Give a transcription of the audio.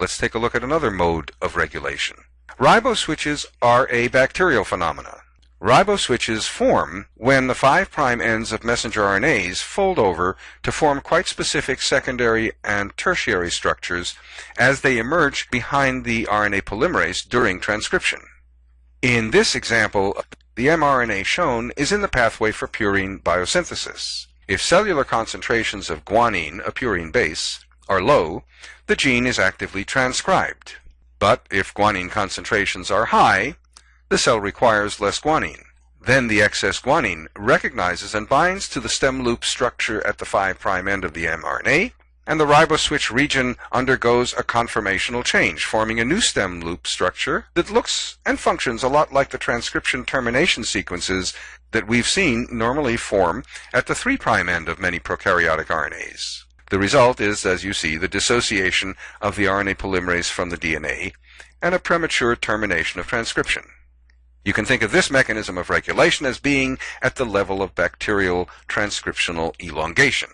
Let's take a look at another mode of regulation. Riboswitches are a bacterial phenomena. Riboswitches form when the 5' ends of messenger RNAs fold over to form quite specific secondary and tertiary structures as they emerge behind the RNA polymerase during transcription. In this example, the mRNA shown is in the pathway for purine biosynthesis. If cellular concentrations of guanine, a purine base, are low, the gene is actively transcribed. But if guanine concentrations are high, the cell requires less guanine. Then the excess guanine recognizes and binds to the stem loop structure at the 5' end of the mRNA, and the riboswitch region undergoes a conformational change, forming a new stem loop structure that looks and functions a lot like the transcription termination sequences that we've seen normally form at the 3' end of many prokaryotic RNAs. The result is, as you see, the dissociation of the RNA polymerase from the DNA and a premature termination of transcription. You can think of this mechanism of regulation as being at the level of bacterial transcriptional elongation.